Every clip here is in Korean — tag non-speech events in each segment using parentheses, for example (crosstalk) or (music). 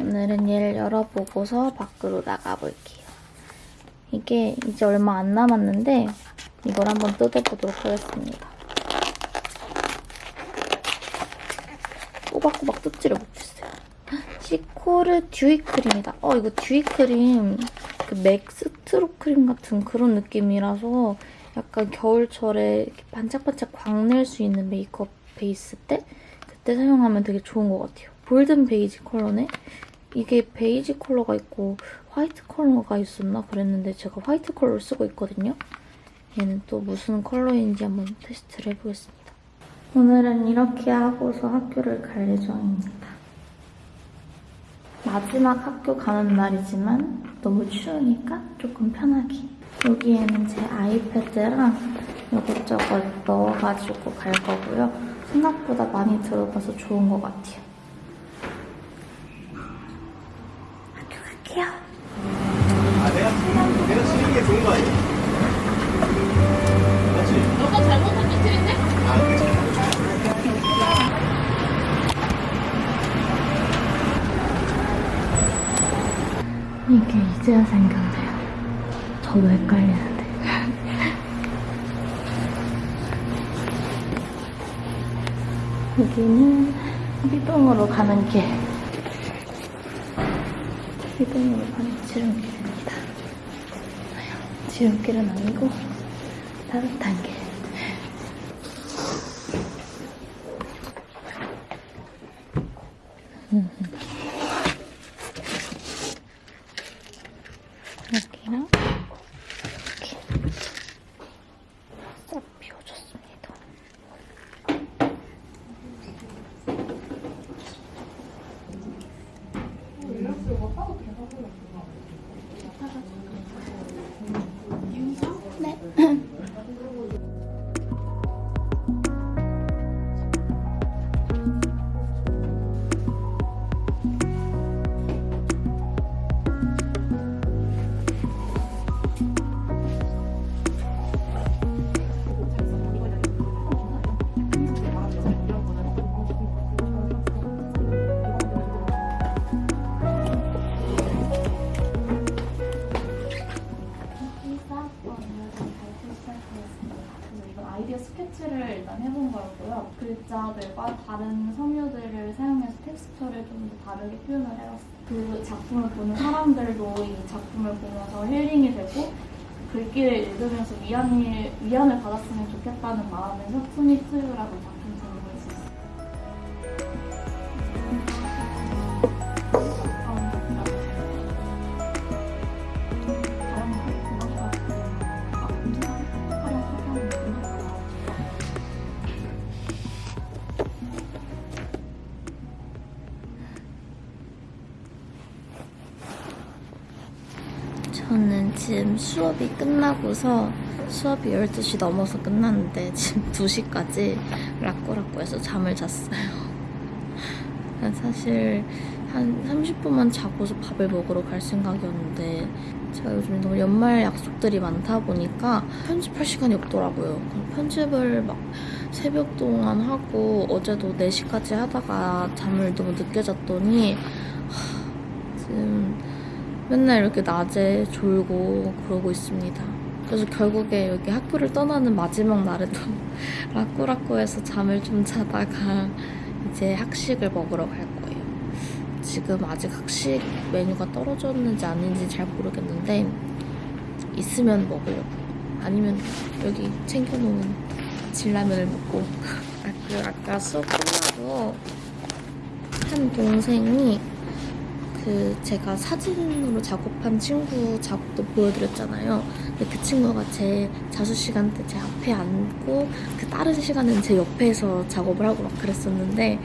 오늘은 얘를 열어보고서 밖으로 나가볼게요. 이게 이제 얼마 안 남았는데 이걸 한번 뜯어보도록 하겠습니다. 꼬박꼬박 뜯지를 못했어요. 시코르 dewy 크림이다. 어 이거 dewy 크림 그 맥 strobe 크림 같은 그런 느낌이라서 약간 겨울철에 반짝반짝 광낼 수 있는 메이크업 베이스 때 그때 사용하면 되게 좋은 것 같아요. golden 베이지 컬러네? 이게 베이지 컬러가 있고 화이트 컬러가 있었나 그랬는데 제가 화이트 컬러를 쓰고 있거든요. 얘는 또 무슨 컬러인지 한번 테스트를 해보겠습니다. 오늘은 이렇게 하고서 학교를 갈 예정입니다. 마지막 학교 가는 날이지만 너무 추우니까 조금 편하게 여기에는 제 아이패드랑 이것저것 넣어가지고 갈 거고요. 생각보다 많이 들어가서 좋은 것 같아요. 이제야 생겼네요. 저도 헷갈리는데. (laughs) 여기는 희동으로 가는 길. 희동으로 가는 지름길입니다. 지름길은 아니고 따뜻한 길. 이 작품을 보면서 힐링이 되고 글귀를 읽으면서 위안이, 위안을 받았으면 좋겠다는 마음에서 투니트라고 작품 수업이 끝나고서 수업이 12시 넘어서 끝났는데 지금 (laughs) 2시까지 라꾸라꾸해서 잠을 잤어요. 사실 한 30분만 자고서 밥을 먹으러 갈 생각이었는데 제가 요즘 너무 연말 약속들이 많다 보니까 편집할 시간이 없더라고요. 편집을 막 새벽 동안 하고 어제도 4시까지 하다가 잠을 너무 늦게 잤더니 맨날 이렇게 낮에 졸고 그러고 있습니다. 그래서 결국에 여기 학교를 떠나는 마지막 날에도 (laughs) 라꾸라꾸해서 잠을 좀 자다가 이제 학식을 먹으러 갈 거예요. 지금 아직 학식 메뉴가 떨어졌는지 아닌지 잘 모르겠는데 있으면 먹으려고 아니면 여기 챙겨놓은 진라면을 먹고 아, 그리고 아까 수업 끝나고 한 동생이 그 제가 사진으로 작업한 친구 작업도 보여드렸잖아요. 근데 그 친구가 제 자수 시간 때 제 앞에 앉고 그 다른 시간은 제 옆에서 작업을 하고 막 그랬었는데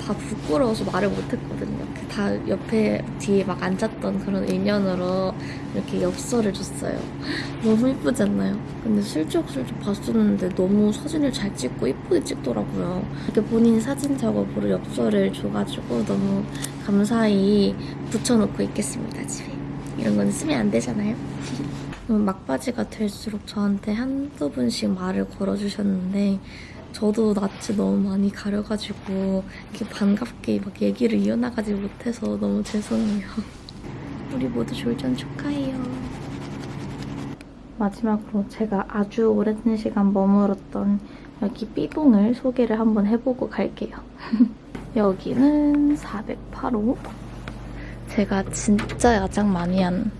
다 부끄러워서 말을 못했거든요. 그다 옆에 뒤에 막 앉았던 그런 인연으로 이렇게 엽서를 줬어요. (laughs) 너무 이쁘지 않나요? 근데 슬쩍슬쩍 봤었는데 너무 사진을 잘 찍고 이쁘게 찍더라고요. 이렇게 본인 사진 작업으로 엽서를 줘가지고 너무 감사히 붙여놓고 있겠습니다, 집에. 이런 건 쓰면 안 되잖아요? (laughs) 막바지가 될수록 저한테 한두 분씩 말을 걸어주셨는데 저도 낯이 너무 많이 가려가지고 이렇게 반갑게 막 얘기를 이어나가지 못해서 너무 죄송해요. (laughs) 우리 모두 졸전 축하해요. 마지막으로 제가 아주 오랜 시간 머물었던 여기 B동을 소개를 한번 해보고 갈게요. (laughs) 여기는 408호. 제가 진짜 야장 많이 한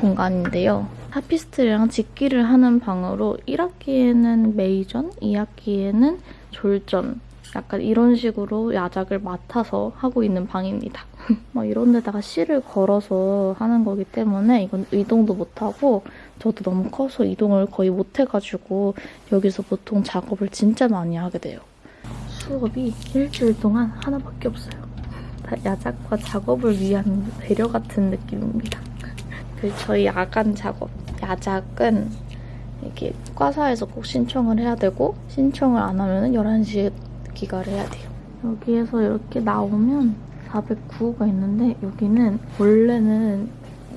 공간인데요. 하피스트랑 직기를 하는 방으로 1학기에는 메이전, 2학기에는 졸전, 약간 이런 식으로 야작을 맡아서 하고 있는 방입니다. 막 (laughs) 이런 데다가 실을 걸어서 하는 거기 때문에 이건 이동도 못하고 저도 너무 커서 이동을 거의 못해가지고 여기서 보통 작업을 진짜 많이 하게 돼요. 수업이 일주일 동안 하나밖에 없어요. 다 야작과 작업을 위한 배려 같은 느낌입니다. 그 저희 야간 작업, 야작은 이렇게 과사에서 꼭 신청을 해야 되고 신청을 안 하면 11시에 기가를 해야 돼요. 여기에서 이렇게 나오면 409호가 있는데 여기는 원래는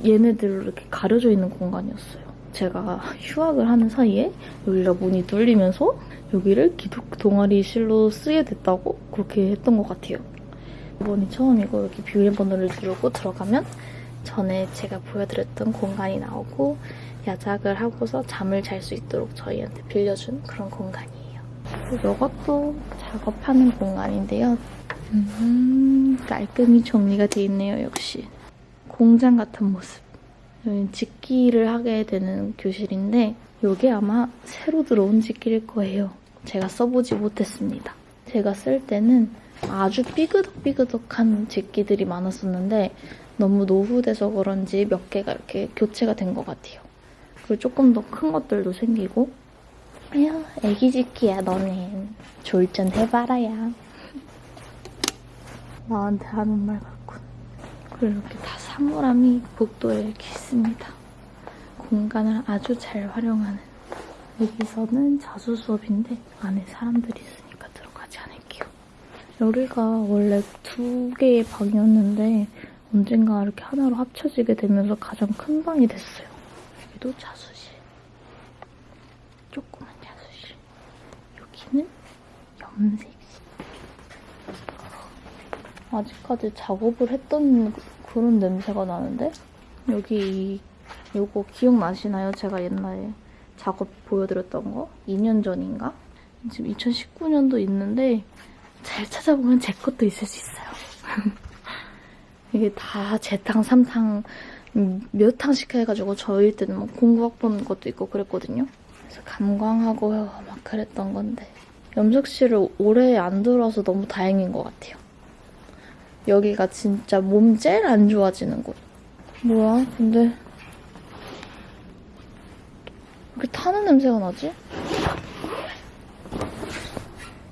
얘네들로 이렇게 가려져 있는 공간이었어요. 제가 휴학을 하는 사이에 여기가 문이 뚫리면서 여기를 기독 동아리실로 쓰게 됐다고 그렇게 했던 것 같아요. 이번이 처음이고 여기 비밀 번호를 누르고 들어가면 전에 제가 보여드렸던 공간이 나오고 야작을 하고서 잠을 잘 수 있도록 저희한테 빌려준 그런 공간이에요. 이것도 작업하는 공간인데요. 음, 깔끔히 정리가 돼 있네요, 역시. 공장 같은 모습. 여기는 직기를 하게 되는 교실인데 이게 아마 새로 들어온 직기일 거예요. 제가 써보지 못했습니다. 제가 쓸 때는 아주 삐그덕삐그덕한 직기들이 많았었는데 너무 노후돼서 그런지 몇 개가 이렇게 교체가 된 것 같아요. 그리고 조금 더 큰 것들도 생기고 에휴 애기 직기야 너는 졸전 해봐라야 나한테 하는 말 같군 그리고 이렇게 다 사물함이 복도에 이렇게 있습니다 공간을 아주 잘 활용하는 여기서는 자수 수업인데 안에 사람들이 있으니까 들어가지 않을게요 여기가 원래 두 개의 방이었는데 언젠가 이렇게 하나로 합쳐지게 되면서 가장 큰 방이 됐어요. 여기도 자수실. 조그만 자수실. 여기는 염색실. 아직까지 작업을 했던 그런 냄새가 나는데? 여기 요거 기억나시나요? 제가 옛날에 작업 보여드렸던 거? 2년 전인가? 지금 2019년도 있는데 잘 찾아보면 제 것도 있을 수 있어요. (laughs) 이게 다 재탕, 삼탕 음, 몇 탕씩 해가지고 저희 때는 막 공부학 보는 것도 있고 그랬거든요. 그래서 감광하고 막 그랬던 건데 염색실을 오래 안 들어서 너무 다행인 것 같아요. 여기가 진짜 몸 제일 안 좋아지는 곳. 뭐야? 근데 왜 타는 냄새가 나지?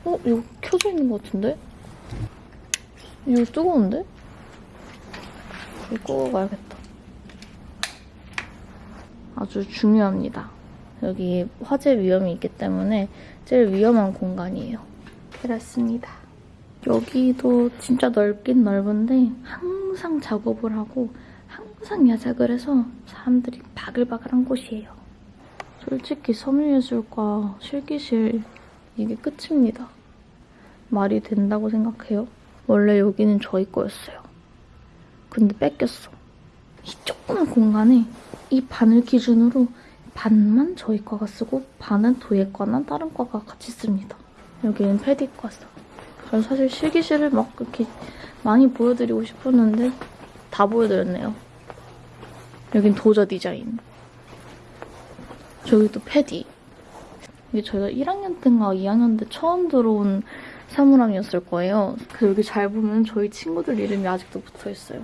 어? 이거 켜져 있는 것 같은데? 이거 뜨거운데? 이거 끄고 가야겠다. 아주 중요합니다. 여기 화재 위험이 있기 때문에 제일 위험한 공간이에요. 그렇습니다. 여기도 진짜 넓긴 넓은데 항상 작업을 하고 항상 야작을 해서 사람들이 바글바글한 곳이에요. 솔직히 섬유예술과 실기실 이게 끝입니다. 말이 된다고 생각해요. 원래 여기는 저희 거였어요. 근데 뺏겼어. 이 조그만 공간에 이 반을 기준으로 반만 저희 과가 쓰고 반은 도예 과나 다른 과가 같이 씁니다. 여기는 패디과 써. 그래서 사실 실기실을 막 그렇게 많이 보여드리고 싶었는데 다 보여드렸네요. 여긴 도저 디자인. 저기 또 패디. 이게 저희가 1학년 때인가 2학년 때 처음 들어온 사물함이었을 거예요. 그 여기 잘 보면 저희 친구들 이름이 아직도 붙어 있어요.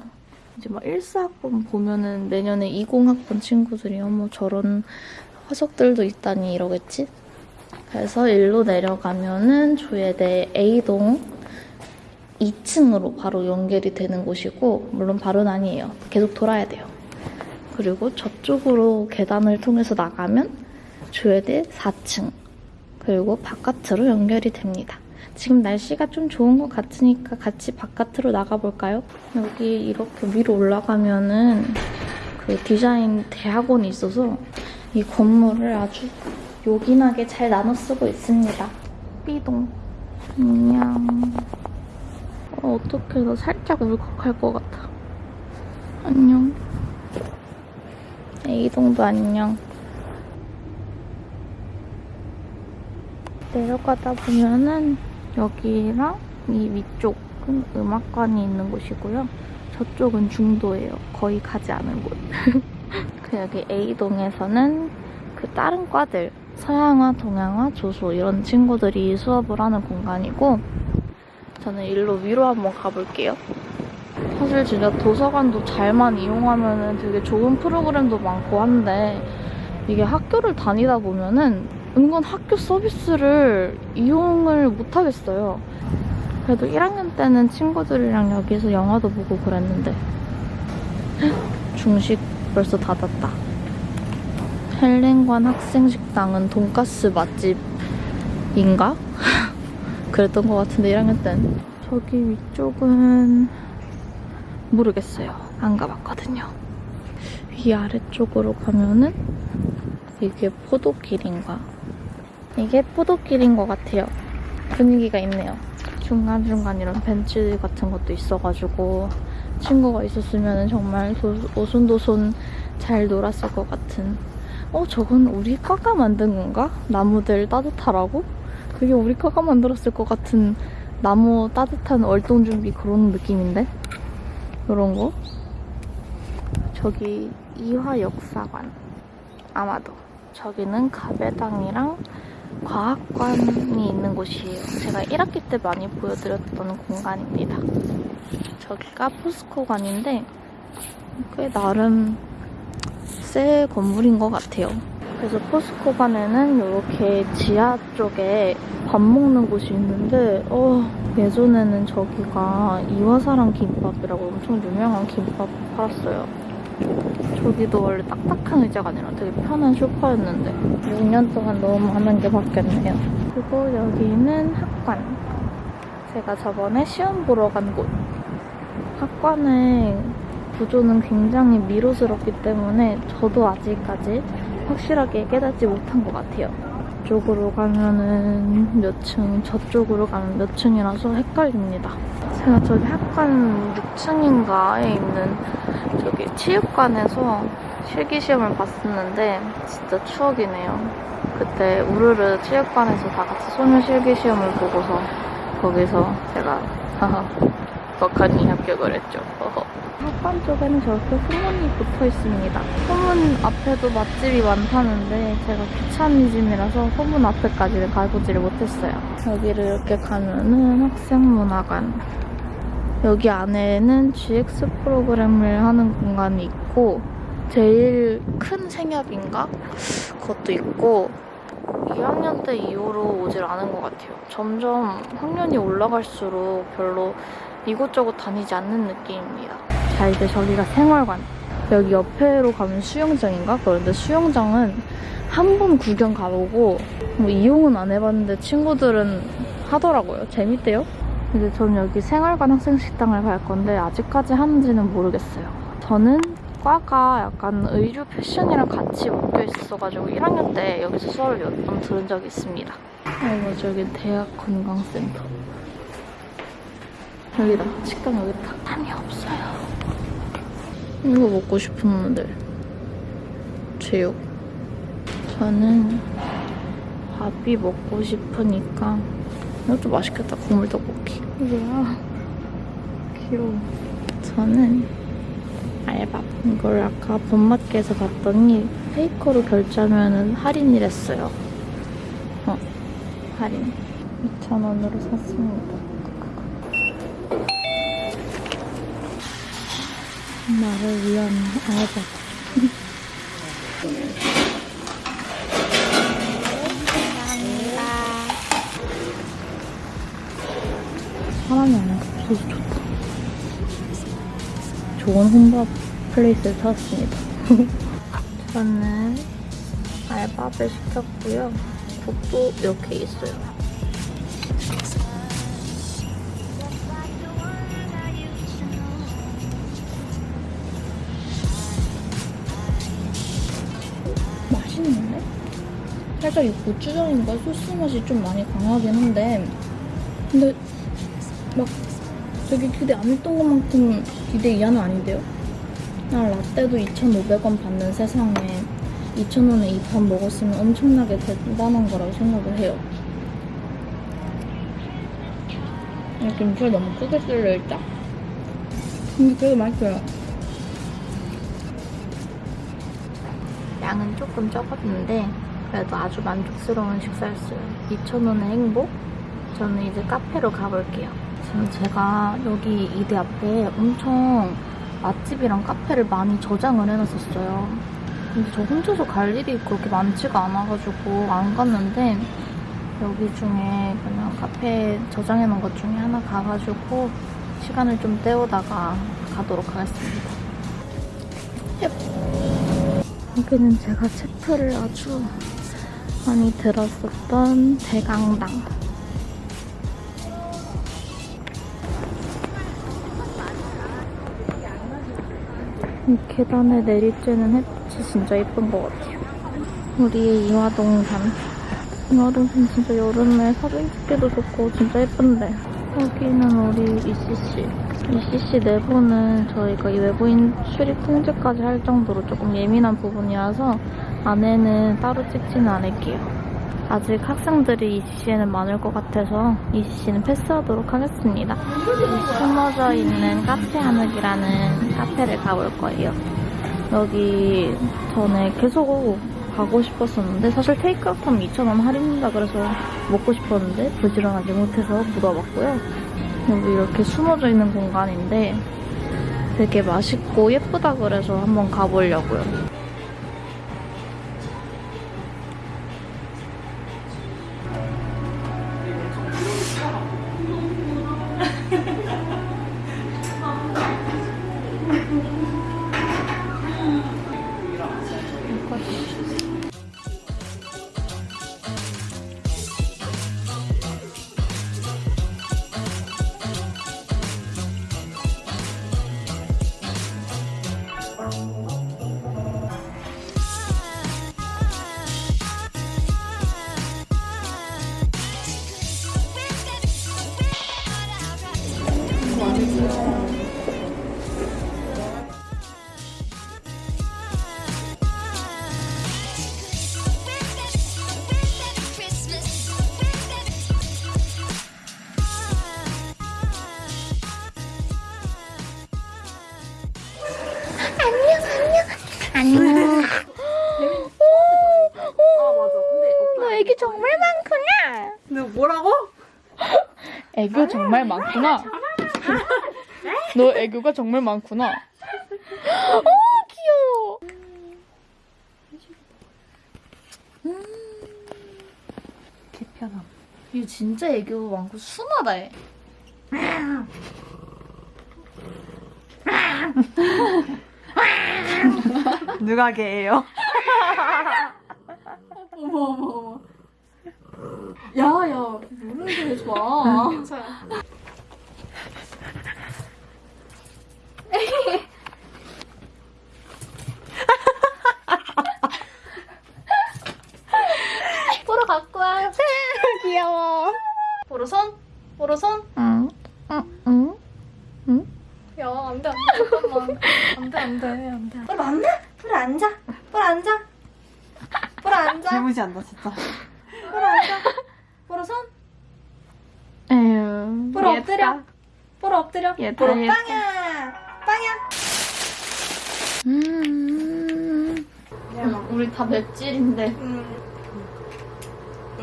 이제 막 1사학번 보면은 내년에 20학번 친구들이 어머 저런 화석들도 있다니 이러겠지? 그래서 일로 내려가면은 조예대 A동 2층으로 바로 연결이 되는 곳이고 물론 바로는 아니에요. 계속 돌아야 돼요. 그리고 저쪽으로 계단을 통해서 나가면 조예대 4층 그리고 바깥으로 연결이 됩니다. 지금 날씨가 좀 좋은 것 같으니까 같이 바깥으로 나가볼까요? 여기 이렇게 위로 올라가면 은 그 디자인 대학원이 있어서 이 건물을 아주 요긴하게 잘 나눠 쓰고 있습니다. 삐동. 안녕. 어, 어떡해. 나 살짝 울컥할 것 같아. 안녕. A동도 안녕. 내려가다 보면은 여기랑 이 위쪽은 음악관이 있는 곳이고요. 저쪽은 중도예요. 거의 가지 않은 곳. (laughs) 그 여기 A동에서는 그 다른 과들 서양화, 동양화, 조소 이런 친구들이 수업을 하는 공간이고 저는 일로 위로 한번 가볼게요. 사실 진짜 도서관도 잘만 이용하면 되게 좋은 프로그램도 많고 한데 이게 학교를 다니다 보면은 은근 학교 서비스를 이용을 못 하겠어요. 그래도 1학년 때는 친구들이랑 여기서 영화도 보고 그랬는데 (gasps) 중식 벌써 닫았다. 헬렌관 학생식당은 돈가스 맛집인가? (laughs) 그랬던 것 같은데 1학년 때는 저기 위쪽은 모르겠어요. 안 가봤거든요. 위 아래쪽으로 가면은 이게 포도길인가? 이게 포도길인 것 같아요. 분위기가 있네요. 중간중간 이런 벤치 같은 것도 있어가지고 친구가 있었으면 정말 도- 오손도손 잘 놀았을 것 같은 어 저건 우리 과가 만든 건가? 나무들 따뜻하라고? 그게 우리 과가 만들었을 것 같은 나무 따뜻한 월동 준비 그런 느낌인데? 이런 거? 저기 이화역사관 아마도 저기는 가배당이랑 과학관이 있는 곳이에요. 제가 1학기 때 많이 보여드렸던 공간입니다. 저기가 포스코관인데 꽤 나름 새 건물인 것 같아요. 그래서 포스코관에는 이렇게 지하 쪽에 밥 먹는 곳이 있는데 어, 예전에는 저기가 이화사랑 김밥이라고 엄청 유명한 김밥 팔았어요. 저기도 원래 딱딱한 의자가 아니라 되게 편한 소파였는데 6년 동안 너무 많은 게 바뀌었네요. 그리고 여기는 학관. 제가 저번에 시험 보러 간 곳. 학관의 구조는 굉장히 미로스럽기 때문에 저도 아직까지 확실하게 깨닫지 못한 것 같아요. 이쪽으로 가면은 몇 층, 저쪽으로 가면 몇 층이라서 헷갈립니다. 제가 저기 학관 6층인가에 있는 저기 체육관에서 실기시험을 봤었는데 진짜 추억이네요. 그때 우르르 체육관에서 다 같이 소녀 실기시험을 보고서 거기서 제가 (laughs) 덕하니 합격을 했죠. 어허. 쪽에는 저렇게 후문이 붙어 있습니다. 후문 앞에도 맛집이 많다는데 제가 귀차니즘이라서 후문 앞에까지는 가보지를 못했어요. 여기를 이렇게 가면은 학생문화관. 여기 안에는 GX 프로그램을 하는 공간이 있고 제일 큰 생협인가? 그것도 있고 2학년 때 이후로 오질 않은 것 같아요. 점점 학년이 올라갈수록 별로 이곳저곳 다니지 않는 느낌입니다. 자 이제 저기가 생활관. 여기 옆에로 가면 수영장인가? 그런데 수영장은 한 번 구경 가보고 뭐 이용은 안 해봤는데 친구들은 하더라고요. 재밌대요. 이제 저는 여기 생활관 학생식당을 갈 건데 아직까지 하는지는 모르겠어요. 저는 과가 약간 의류 패션이랑 같이 묶여 있었어가지고 1학년 때 여기서 수업을 몇 번 들은 적이 있습니다. 아이고 저기 대학 건강센터. 여기다 식당 여기 다 탐이 없어요. 이거 먹고 싶었는데 제육. 저는 밥이 먹고 싶으니까 이것도 맛있겠다 국물 떡볶이. 뭐야? 귀여워. 저는 알밥. 이걸 아까 본마트에서 봤더니 페이커로 결제하면 할인이랬어요. 어, 할인. 2,000원으로 샀습니다. 나를 위한 알바. 사람이 안 없어서 좋다. 좋은 혼밥 플레이스를 찾았습니다. (laughs) 저는 알밥을 시켰고요. 국도 이렇게 있어요. 살짝 이 고추장인가 소스 맛이 좀 많이 강하긴 한데 근데 막 되게 기대 안 했던 것만큼 기대 이하는 아닌데요? 나 라떼도 2,500원 받는 세상에 2,000원에 이 밥 먹었으면 엄청나게 대단한 거라고 생각을 해요. 이 김치가 너무 크게 썰려있다. 근데 되게 맛있어요. 양은 조금 적었는데 그래도 아주 만족스러운 식사였어요. 2,000원의 행복? 저는 이제 카페로 가볼게요. 지금 제가 여기 이대 앞에 엄청 맛집이랑 카페를 많이 저장을 해놨었어요. 근데 저 혼자서 갈 일이 그렇게 많지가 않아가지고 안 갔는데 여기 중에 그냥 카페 저장해놓은 것 중에 하나 가가지고 시간을 좀 때우다가 가도록 하겠습니다. 얍. 여기는 제가 체프를 아주 많이 들었었던 대강당. 이 계단에 내리쬐는 햇빛이 진짜 예쁜 것 같아요. 우리의 이화동산. 이화동산 진짜 여름에 사진 찍기도 좋고 진짜 예쁜데. 여기는 우리 ECC. ECC 내부는 저희가 이 외부인 출입 통제까지 할 정도로 조금 예민한 부분이라서 안에는 따로 찍지는 않을게요. 아직 학생들이 ECC에는 많을 것 같아서 ECC는 패스하도록 하겠습니다. 숨어져 있는 카페 하늘이라는 카페를 가볼 거예요. 여기 전에 계속 가고 싶었었는데 사실 테이크아웃 하면 2,000원 할인된다 그래서 먹고 싶었는데 부지런하지 못해서 못 와봤고요. 여기 이렇게 숨어져 있는 공간인데 되게 맛있고 예쁘다 그래서 한번 가보려고요. 안녕. 너 애기 정말 많구나. 너 뭐라고? 애교 정말 많구나. 너 애교가 정말 많구나. 어, 귀여워. 개편함. 얘 진짜 애교 많고 순하다, 해. 누가 개예요? 어머 어머 어머. 야야 모르는 게왜 좋아? 보러 갖고 와. 귀여워. 보러 손? 보러 손? 응. 응? 응? 야 안돼 안돼 잠깐만 안돼 안돼 안돼. 보러 앉아? 보러 앉아? 보러 앉아? 보러 앉아? 개무시한다 진짜. (laughs) 보러 앉아? 보러 손? 에휴. 보러. 엎드려? 보러 엎드려? 보러 얘다. 빵야 빵야. 음. 우리 다 맵찔인데.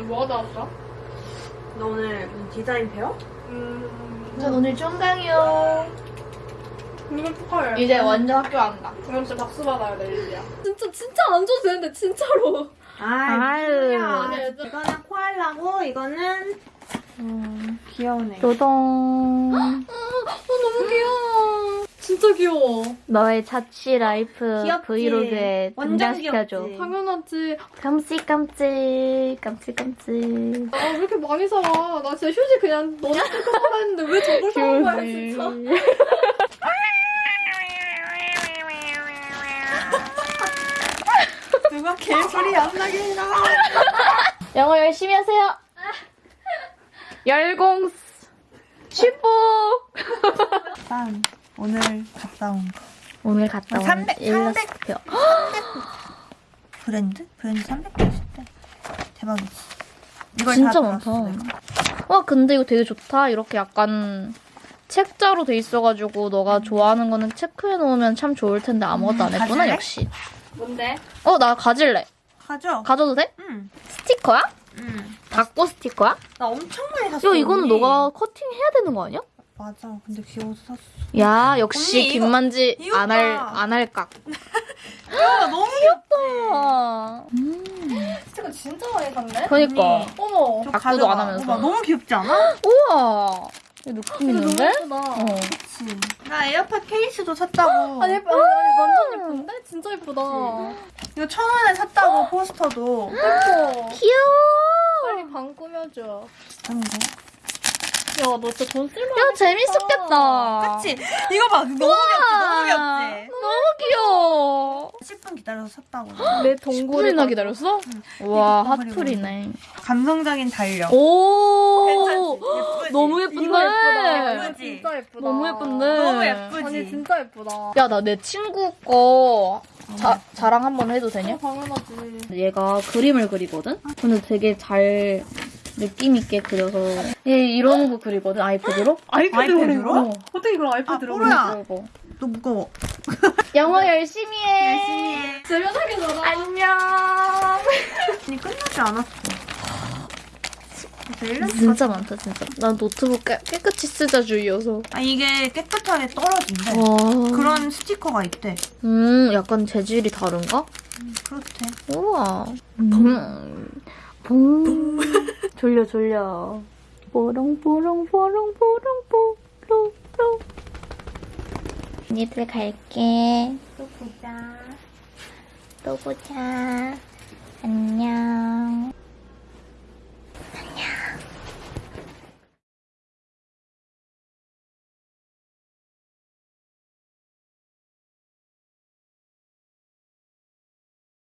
뭐 하다 왔어? 너 오늘 디자인 배워? 전 오늘 총강이요. 이건 축하해. 이제 완전 학교 안 가. 이건 진짜 박수 받아야 돼, 일이야. 진짜, 진짜 안 줘도 되는데, 진짜로. 아유. 아유. 이거는 코알라고 이거는 음, 귀여운 애. 노동. 어, 너무 귀여워. 진짜 귀여워. 너의 자취 life 귀엽지? 브이로그에 완전 등장시켜줘. 당연하지. 깜찍깜찍. 깜찍깜찍. 아, 왜 이렇게 많이 사? 나 진짜 휴지 그냥 너네 사라 했는데 왜 저걸 사는 거야, 진짜. (laughs) 개소리 안 나게 해라. 영어 열심히 하세요. 열공 슈퍼. 일단 오늘 갔다 온 거. 오늘 갔다 온 300, 300. 일러스트표. 브랜드? 브랜드 300개 있을 때. 대박이지. 이걸 진짜 다 많다. 와 근데 이거 되게 좋다. 이렇게 약간 책자로 돼 있어가지고 너가 좋아하는 거는 체크해 놓으면 참 좋을 텐데 아무것도 안 했구나 가질래? 역시. 뭔데? 어 나 가질래. 가져. 가져도 돼? 응. 스티커야? 응. 다꾸 스티커야? 나 엄청 많이 샀어. 야 이거는 언니. 너가 커팅 해야 되는 거 아니야? 맞아. 근데 귀여워서 샀어. 야 역시 언니, 김만지 안할 봐. 안 할까. (laughs) 야, 너무 귀엽다. 아, 스티커 진짜 많이 샀네? 그니까. 언니. 어머. 저 다꾸도. 안 하면서. 봐봐, 너무 귀엽지 않아? (gasps) 우와. 이거 느낌 있는데? 예쁘다. 어. 그치. 나 에어팟 케이스도 샀다고. 아니, 예쁘, 아니, 아니, 완전 예쁜데? 진짜 예쁘다. 이거 천 원에 샀다고, 포스터도. 예뻐. 귀여워. 빨리 방 꾸며줘. 거. 야, 너 진짜 돈 쓸만하겠다. 야 재밌었겠다. 그치? 이거 봐. 너무 귀엽지? 너무 귀엽지? 너무 귀여워. 10분 기다려서 샀다고. 내 동굴에 10분이나 기다렸어? 와 이거 봐버리고. 핫플이네. 감성적인 달력. 오. 예쁘지? 너무 예쁜데. 예쁘다. 진짜 예쁘다. 너무 예쁜데. 너무 예쁘지? 아니, 진짜 예쁘다. 야 나 내 친구 거 자, 자랑 한번 해도 되냐? 어, 당연하지. 얘가 그림을 그리거든? 근데 되게 잘 느낌 있게 그려서 얘 이런 거 그리거든 아이패드로? 아이패드로? 어. 어떻게 아, 아이패드로 뽀로야. 이거. 너 무거워. (laughs) 영어 열심히 해. 열심히 해. 재미나게 놀아. 안녕. (laughs) 아니, 끝나지 않았어. 진짜 많다 진짜. 난 노트북 깨, 깨끗이 쓰자 주의여서. 아, 이게 깨끗하게 떨어진대. 와. 그런 스티커가 있대. 음 약간 재질이 다른가? 그렇대. 우와. 붕. 붕. (laughs) 졸려 졸려. 뽀롱 뽀롱 뽀롱 뽀롱 뽀롱 뽀롱. 언니들 갈게. 또 보자. 또 보자. 안녕.